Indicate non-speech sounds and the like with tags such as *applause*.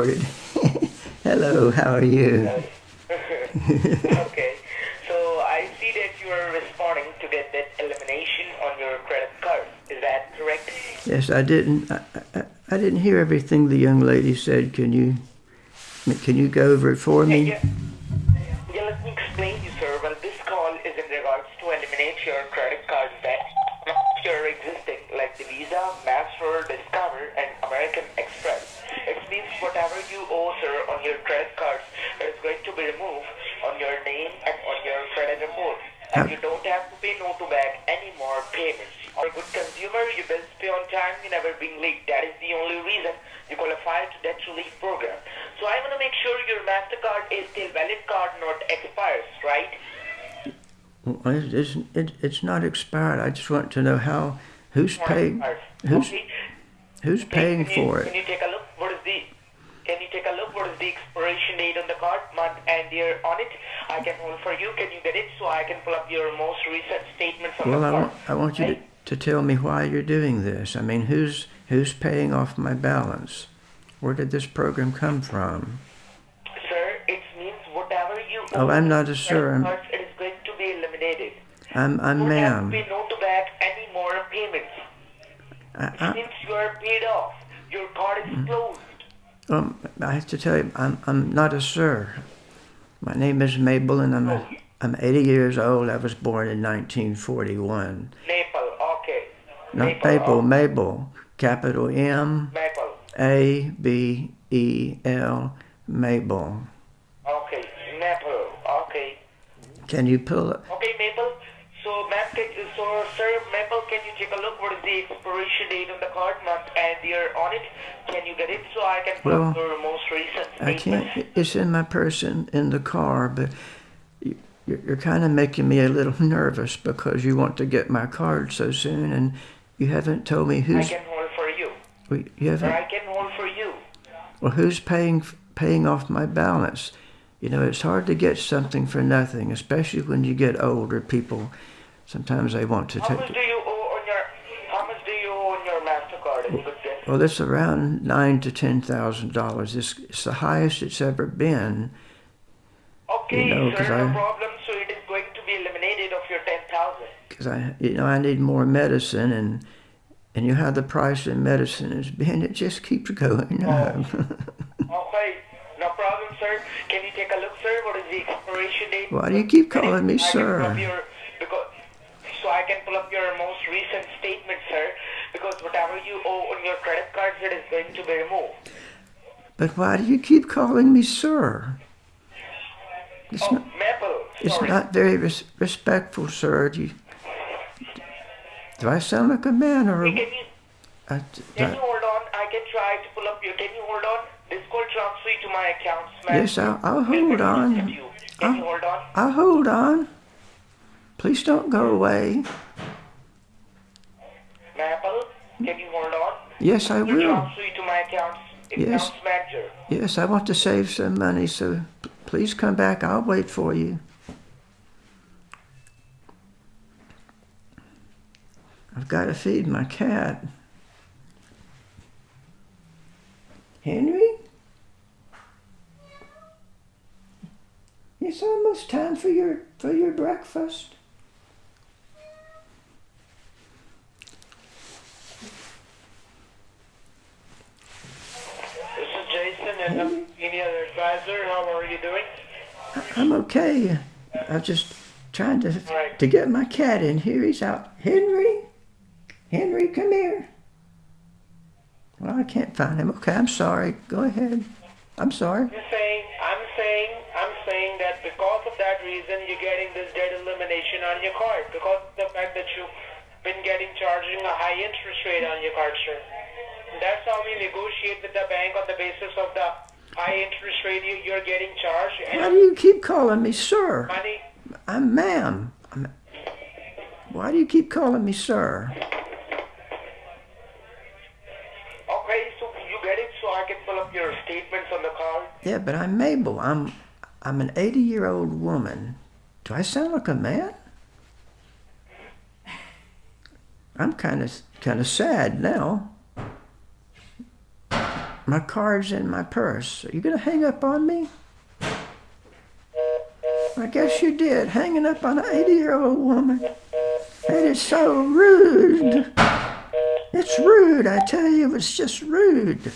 *laughs* Hello, how are you? *laughs* *laughs* okay. So I see that you are responding to get that elimination on your credit card. Is that correct? Yes, I didn't. I, I, I didn't hear everything the young lady said. Can you can you go over it for me? Yeah. Yeah, let me explain to you, sir. Well, this call is in regards to eliminate your credit card debt. Your existing, like the Visa, Master, Discover, and American Express. It means whatever you owe, sir, on your credit cards is going to be removed on your name and on your credit report. And you don't have to pay no to back any more payments. Or a good consumer, you bills pay on time, you never being late. That is the only reason you qualify to debt relief program. So I want to make sure your MasterCard is still valid card, not expires, right? Well, it- It's, it, it's not expired. I just want to know how who's paying who's Okay. who's paying Can you- for it. you take a look? What is the? Can you take a look? What is the expiration date on the card, month and year on it? I can hold for you. Can you get it so I can pull up your most recent statements on Well, the I want I want you to, to tell me why you're doing this. I mean, who's who's paying off my balance? Where did this program come from? Sir, it means whatever you Oh, I'm not a sir. I'm- it is going to be eliminated. I'm I'm You don't have to no to back any more payments. I, I, means you are paid off. Your card is Mm-hmm. closed. um, I have to tell you, I'm I'm not a sir. My name is Mabel, and I'm a, oh. I'm 80 years old. I was born in 1941. Maple, okay. Not Maple, Mabel, oh, Mabel. Capital M Maple. A B E L Mabel. Okay, Maple. Okay. Can you pull it? Okay, Maple. So, ma'am, so, sir, Maple, can you take a look? What is the expiration date on the card, month and year on it? Can you get it so I can Well, your most recent I statements? can't. It's in my purse in, in the car, but you, you're, you're kind of making me a little *laughs* nervous because you want to get my card so soon, and you haven't told me who's... I can hold for you. You haven't. I can hold for you. Well, who's paying paying off my balance? You know, it's hard to get something for nothing, especially when you get older. People sometimes they want to How much take. do you owe on your, how much do you owe on your MasterCard? If you could guess? Well, it's around nine to ten thousand dollars. It's, it's the highest it's ever been. Okay, You know, sir, no I- problem. So it is going to be eliminated of your 10,000. Because I, you know, I need more medicine, and and you know how the price of medicine has been. It just keeps going oh. up. *laughs* Okay, no problem, sir. Can you take a look, sir? What is the expiration date? Why do you keep calling me I sir? your- because, so I can pull up your most recent statement, sir. Because whatever you owe on your credit cards, it is going to be removed. but why do you keep calling me sir? It's Oh, not. Maple. It's Sorry. not very res- respectful, sir. Do you? Do I sound like a man or Hey, a? Can you I, can I- you hold on? I can try to pull up your. Can you hold on? This call transfer to my accounts, ma'am. yes, I'll, I'll hold on. assist you. Can you hold on? I'll hold on. Please don't go away. Maple, can you hold on? Yes, I Will transfer you to my accounts, Yes. manager. Yes, I want to save some money, so please come back. I'll wait for you. I've got to feed my cat. Henry? It's almost time for your for your breakfast. This is I'm senior advisor. How are you doing? I'm okay. I'm just trying to Right. to get my cat in here. He's out. Henry, Henry, come here. Well, I can't find him. Okay, I'm sorry. Go ahead. I'm sorry. I'm saying, I'm saying, I'm saying that because of that reason, you're getting this debt elimination on your card because of the fact that you've been getting charging a high interest rate on your card, sir. That's how we negotiate with the bank on the basis of the high interest rate you, you're getting charged Why do you keep calling me sir? money. I'm ma'am. Why do you keep calling me sir? Okay, so you get it so I can pull up your statements on the card. Yeah, but I'm Mabel. I'm I'm an 80 year old woman. Do I sound like a man? I'm kind of kind of sad now. My card's in my purse. Are you gonna hang up on me? I guess you did, hanging up on an 80 year old woman. That is so rude. It's rude, I tell you, it's just rude.